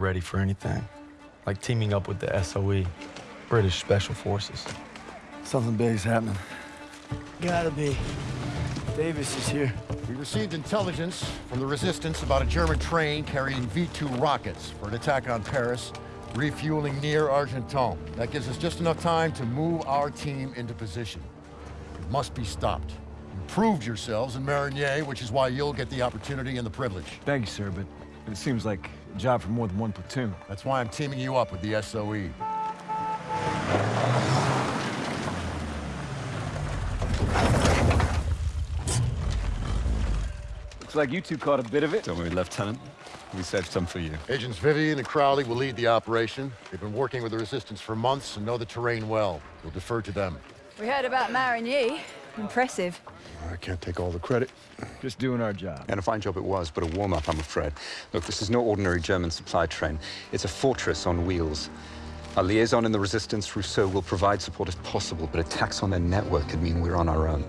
ready for anything. Like teaming up with the SOE, British Special Forces. Something big's happening. Gotta be. Davis is here. We received intelligence from the Resistance about a German train carrying V-2 rockets for an attack on Paris, refueling near Argenton. That gives us just enough time to move our team into position. It must be stopped. You proved yourselves in Marigny, which is why you'll get the opportunity and the privilege. Thank you, sir, but it seems like a job for more than one platoon. That's why I'm teaming you up with the. SOE. Looks like you two caught a bit of it. Don't worry, Lieutenant. We saved some for you. Agents Vivian and Crowley will lead the operation. They've been working with the Resistance for months and know the terrain well. We'll defer to them. We heard about Marigny. Impressive. I can't take all the credit. Just doing our job. And a fine job it was, but a warm-up, I'm afraid. Look, this is no ordinary German supply train. It's a fortress on wheels. Our liaison in the Resistance, Rousseau, will provide support if possible, but attacks on their network could mean we're on our own.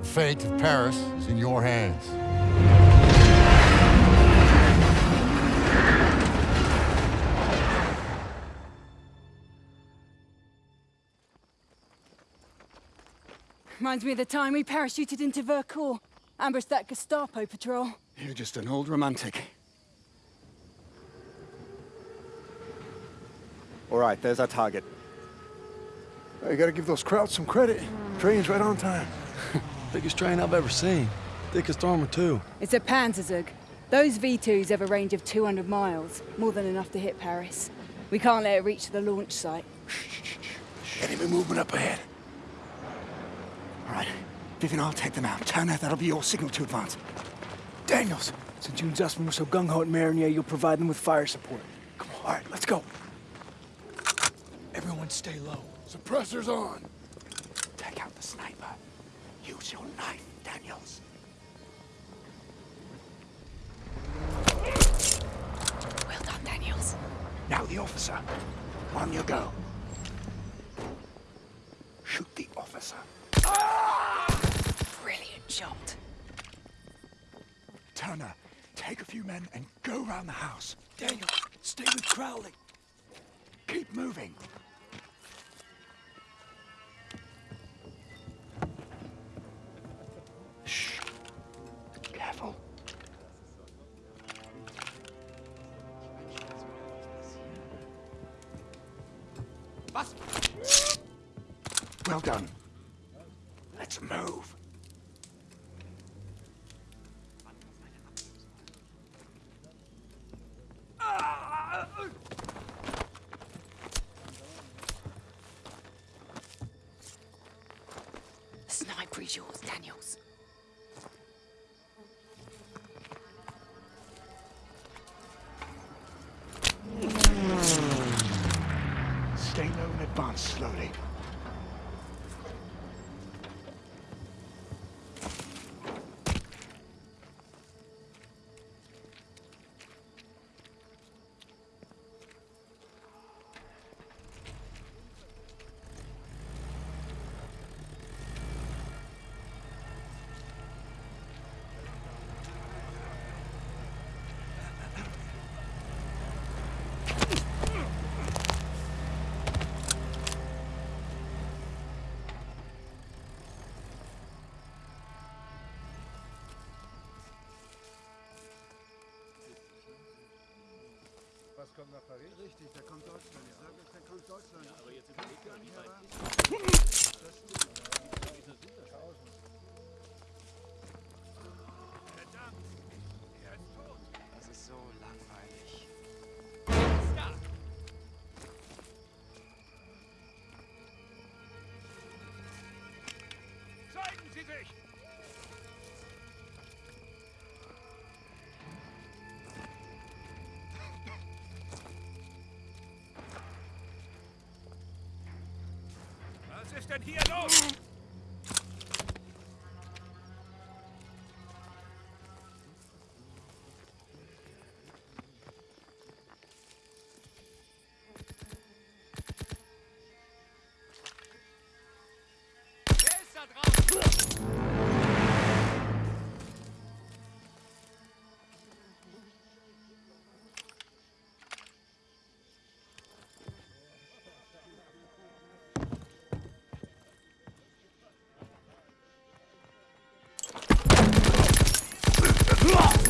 The fate of Paris is in your hands. Reminds me of the time we parachuted into Vercors. Ambushed that Gestapo patrol. You're just an old romantic. All right, there's our target. You gotta give those crowds some credit. Train's right on time. Biggest train I've ever seen. Thickest armor, too. It's a Panzerzug. Those V2s have a range of 200 miles. More than enough to hit Paris. We can't let it reach the launch site. Enemy movement up ahead. All right, Vivian, I'll take them out. Turner, that'll be your signal to advance. Daniels, since you and Zussman were so gung-ho at Marigny, you'll provide them with fire support. Come on, all right, let's go. Everyone stay low. Suppressors on. Take out the sniper. Use your knife, Daniels. Well done, Daniels. Now the officer. On you go. Shoot the officer. Brilliant shot. Turner, take a few men and go round the house. Daniel, stay with Crowley. Keep moving. Shh. Careful. Well done. Let's move. Stay low and advance slowly. Kommt nach Paris? Richtig, der kommt Deutschland. Ich sage euch, da kommt Deutschland. Ja, aber jetzt überlegt man, wie weit ist das? Das stimmt. Wie viele sind das? 1000. denn hier los? Ugh!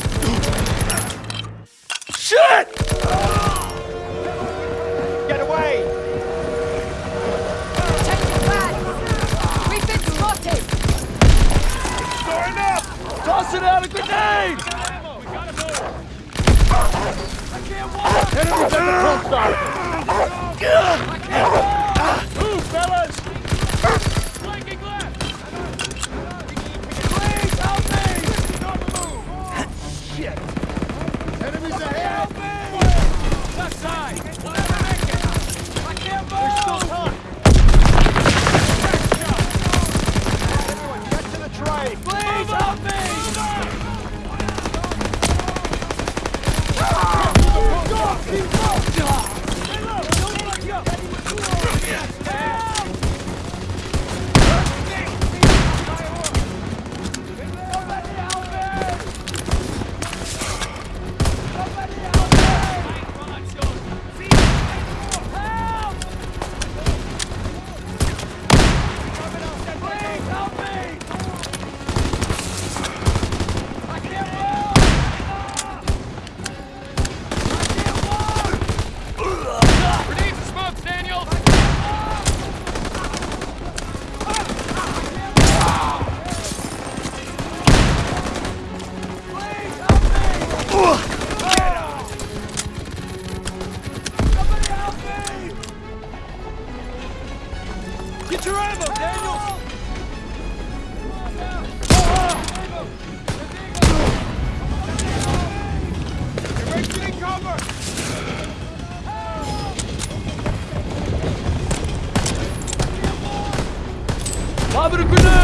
Sabır günü.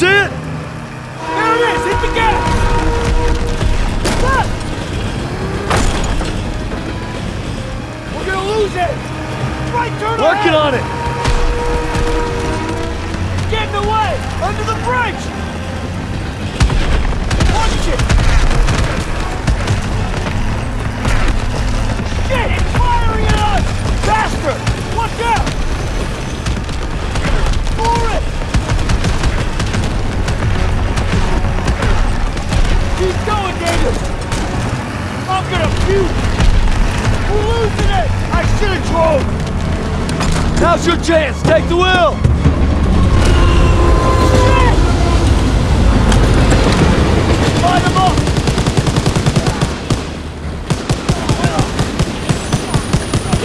That's it? There it is! Hit the gas! Stop. We're gonna lose it! Right turn Working ahead. on it! you! We're losing it! I should have drove! Now's your chance! Take the wheel! Light them up!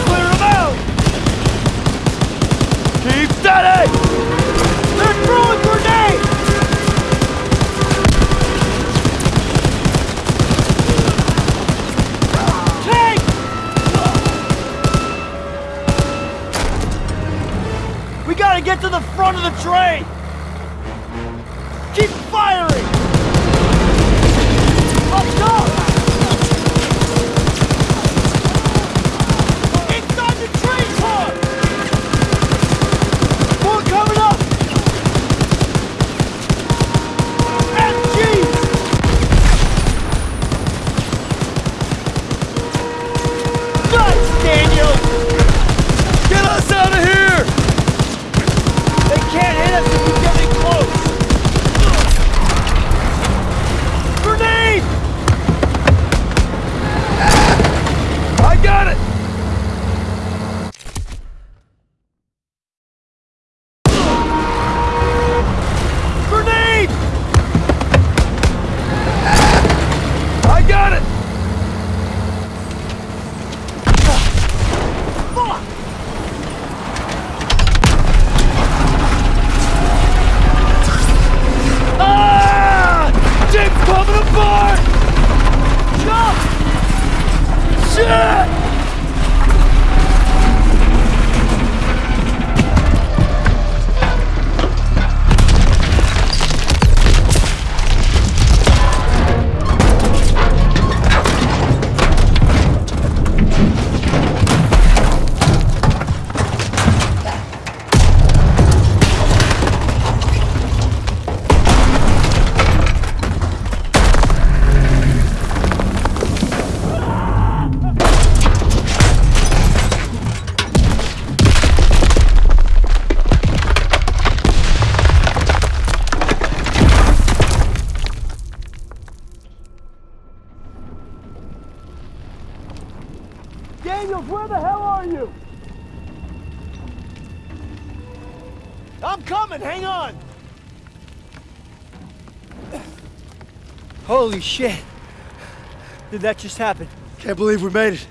Clear them out! Keep steady! straight! Holy shit. Did that just happen? Can't believe we made it.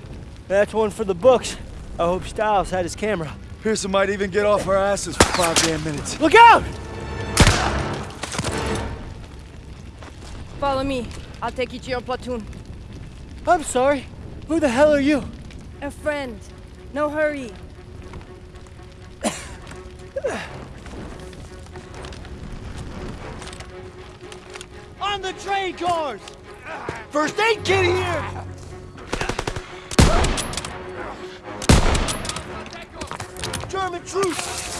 That's one for the books. I hope Stiles had his camera. Pierson might even get off our asses for five damn minutes. Look out! Follow me. I'll take you to your platoon. I'm sorry. Who the hell are you? A friend. No hurry. On the train cars! First aid kit here! German troops!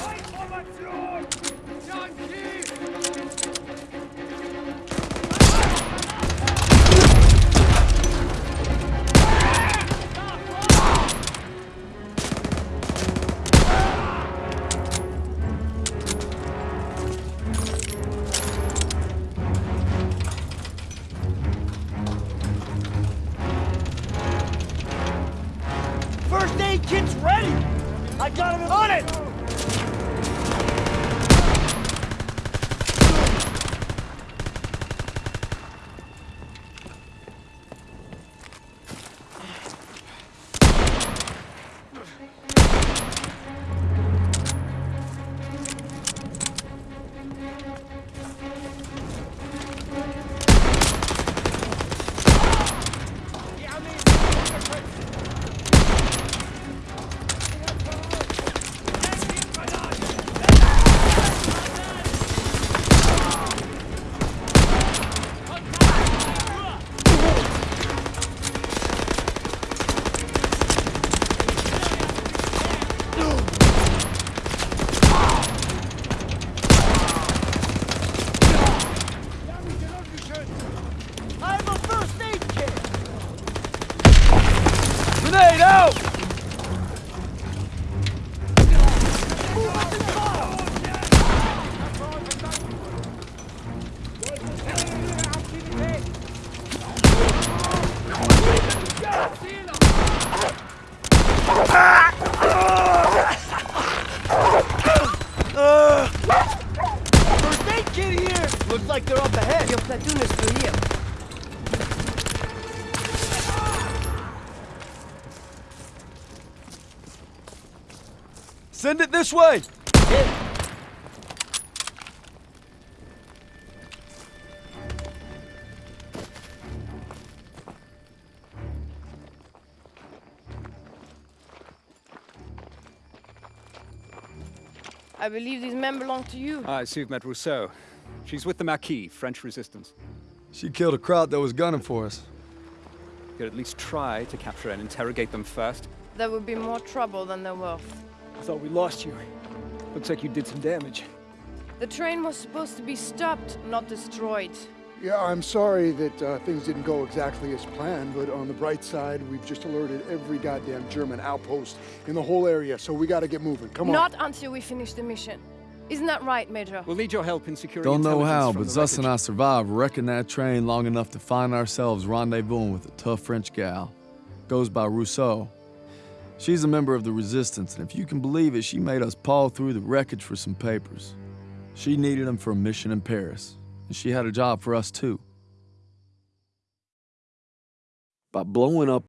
Got him on it! Like they're up ahead. Your platoon is through here. Send it this way! I believe these men belong to you. I see you've met Rousseau. She's with the Maquis, French resistance. She killed a crowd that was gunning for us. You Could at least try to capture and interrogate them first. There would be more trouble than they're worth. I thought we lost you. Looks like you did some damage. The train was supposed to be stopped, not destroyed. Yeah, I'm sorry that uh, things didn't go exactly as planned, but on the bright side, we've just alerted every goddamn German outpost in the whole area, so we gotta get moving. Come on. Not until we finish the mission. Isn't that right, Major? We'll need your help in securing Don't know how, but the Zuss and I survived wrecking that train long enough to find ourselves rendezvousing with a tough French gal. Goes by Rousseau. She's a member of the Resistance, and if you can believe it, she made us paw through the wreckage for some papers. She needed them for a mission in Paris, and she had a job for us too. By blowing up